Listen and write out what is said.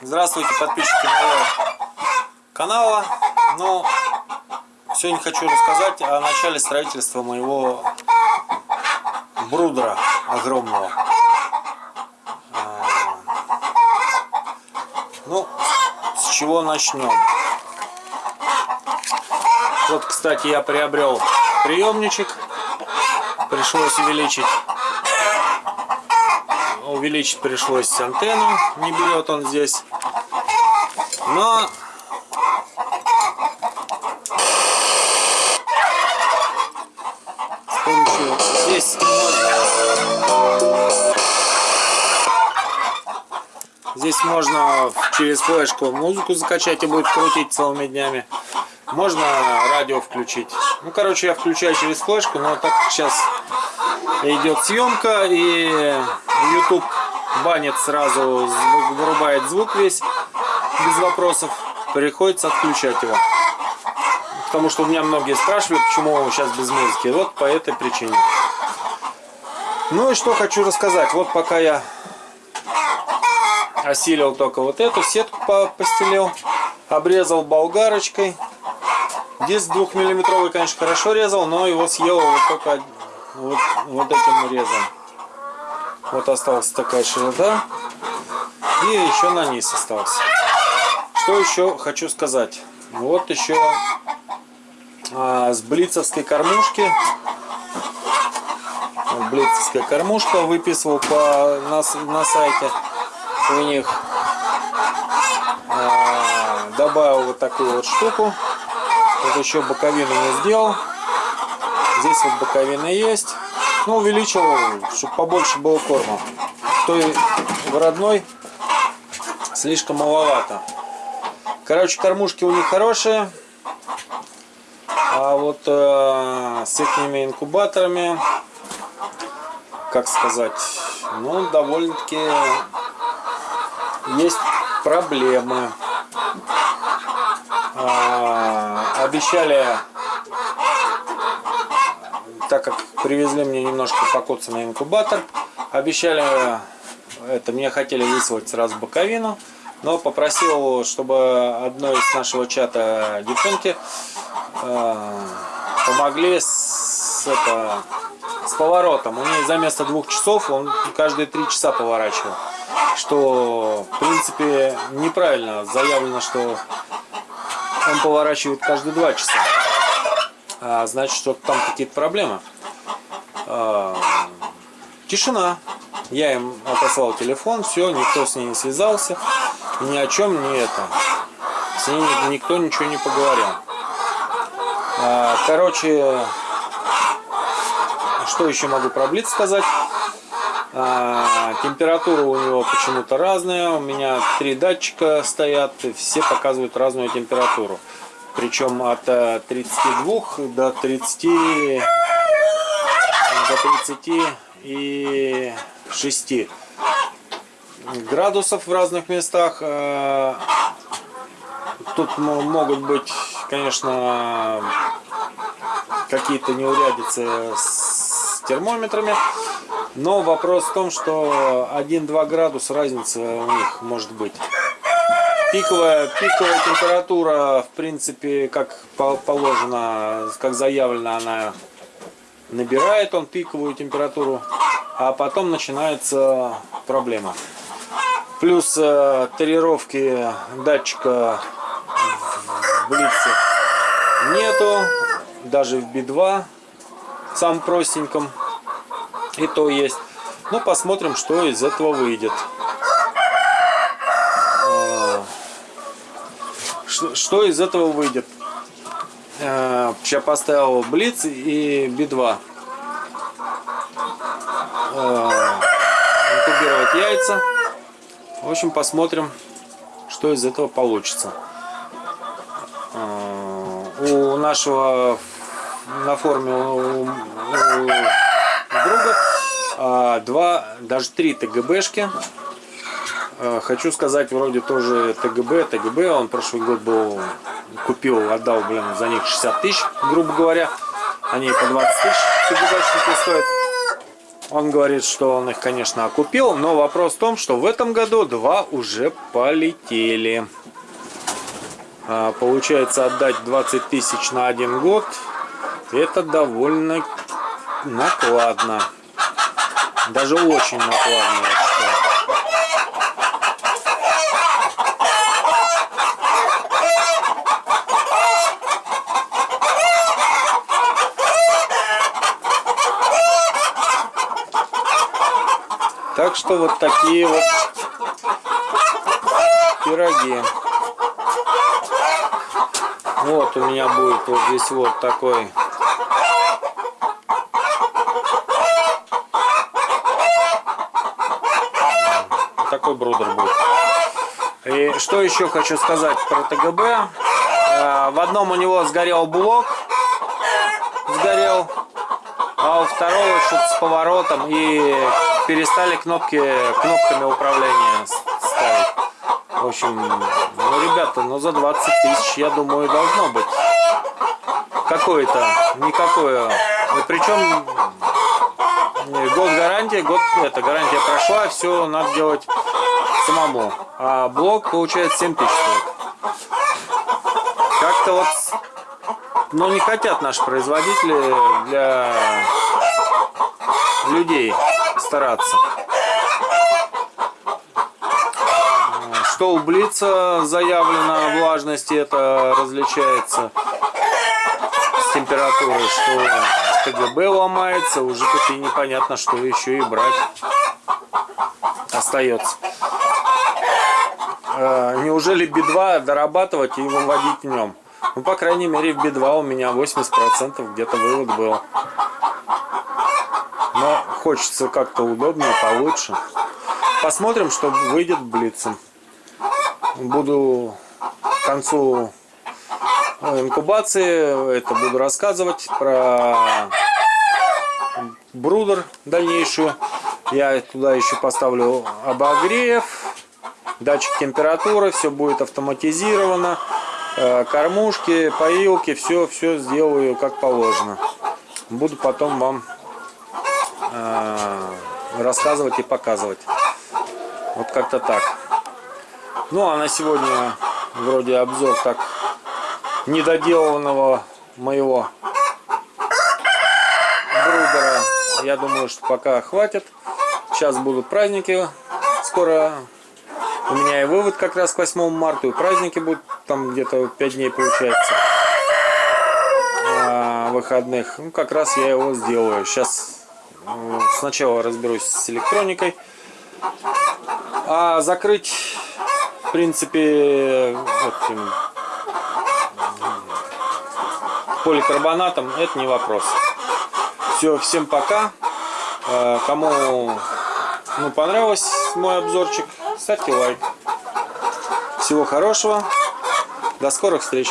Здравствуйте, подписчики моего канала. Ну, сегодня хочу рассказать о начале строительства моего брудера огромного. А, ну, с чего начнем? Вот, кстати, я приобрел приемничек. Пришлось увеличить увеличить пришлось антенну, не берет он здесь. Но с помощью здесь можно, здесь можно через флешку музыку закачать и будет крутить целыми днями. Можно радио включить. Ну, короче, я включаю через флешку, но так сейчас идет съемка и YouTube банит сразу, вырубает звук весь, без вопросов. Приходится отключать его. Потому что у меня многие спрашивают, почему сейчас без музыки. Вот по этой причине. Ну и что хочу рассказать. Вот пока я осилил только вот эту сетку постелил, обрезал болгарочкой. Диск двухмиллиметровый, конечно, хорошо резал, но его съел вот только вот, вот этим резом. Вот осталась такая широта. И еще на низ остался. Что еще хочу сказать. Вот еще а, с блицевской кормушки. Блицевская кормушка выписывал по, на, на сайте у них. А, добавил вот такую вот штуку. Вот еще боковину не сделал. Здесь вот боковина есть. Ну, увеличил, чтобы побольше было корма. То и в родной слишком маловато. Короче, кормушки у них хорошие. А вот э, с этими инкубаторами, как сказать, ну, довольно-таки есть проблемы. А, обещали так как привезли мне немножко покоцанный инкубатор, обещали, это мне хотели высылать сразу боковину, но попросил, чтобы одной из нашего чата девчонки э, помогли с, это, с поворотом. У нее за место двух часов он каждые три часа поворачивал. Что, в принципе, неправильно. Заявлено, что он поворачивает каждые два часа а, значит, что там какие-то проблемы. А, тишина. Я им отослал телефон, все, никто с ней не связался, ни о чем не это. С ней никто ничего не поговорил. А, короче, что еще могу про Блиц сказать? А, температура у него почему-то разная. У меня три датчика стоят, все показывают разную температуру. Причем от 32 э, до 30 до 30 и 6 градусов в разных местах. Э, тут могут быть, конечно, какие-то неурядицы с термометрами. Но вопрос в том, что 1-2 градуса разница у них может быть. Пиковая, пиковая температура, в принципе, как положено, как заявлено, она набирает он пиковую температуру, а потом начинается проблема. Плюс э, тарировки датчика в блице нету, даже в B2, сам простеньком, и то есть. Ну, посмотрим, что из этого выйдет. что, из этого выйдет? Э, я поставил Блиц и Би-2. Э, инкубировать яйца. В общем, посмотрим, что из этого получится. Э, у нашего на форме у, у друга два, даже три ТГБшки Э, хочу сказать, вроде тоже ТГБ, ТГБ, он прошлый год был, купил, отдал, блин, за них 60 тысяч, грубо говоря. Они по 20 тысяч ТГБшники стоят. Он говорит, что он их, конечно, окупил, но вопрос в том, что в этом году два уже полетели. А, получается отдать 20 тысяч на один год. Это довольно накладно. Даже очень накладно, я считаю. Так что вот такие вот пироги. Вот у меня будет вот здесь вот такой такой брудер будет. И что еще хочу сказать про ТГБ. Э, в одном у него сгорел блок, сгорел, а у второго что-то с поворотом и перестали кнопки кнопками управления ставить. В общем, ну, ребята, ну за 20 тысяч, я думаю, должно быть какое-то, никакое. И причем год гарантия, год это гарантия прошла, все надо делать самому. А блок получается 7 тысяч. Как-то вот, ну не хотят наши производители для людей стараться. Что у Блица заявлена влажность, это различается с температурой, что ТГБ ломается, уже тут и непонятно, что еще и брать остается. А, неужели Би-2 дорабатывать и выводить в нем? Ну, по крайней мере, в Би-2 у меня 80% где-то вывод был. Хочется как-то удобнее, получше. Посмотрим, что выйдет блицем буду к концу инкубации это буду рассказывать про брудер дальнейшую. Я туда еще поставлю обогрев, датчик температуры, все будет автоматизировано. Э, кормушки, поилки, все, все сделаю как положено. Буду потом вам э, рассказывать и показывать. Вот как-то так. Ну а на сегодня вроде обзор так недоделанного моего брудера. Я думаю, что пока хватит. Сейчас будут праздники. Скоро у меня и вывод как раз к 8 марта. И праздники будут там где-то 5 дней получается. А, выходных. Ну как раз я его сделаю. Сейчас сначала разберусь с электроникой. А закрыть в принципе, этим поликарбонатом это не вопрос. Все, всем пока. Э, кому ну, понравился мой обзорчик, ставьте лайк. Всего хорошего. До скорых встреч.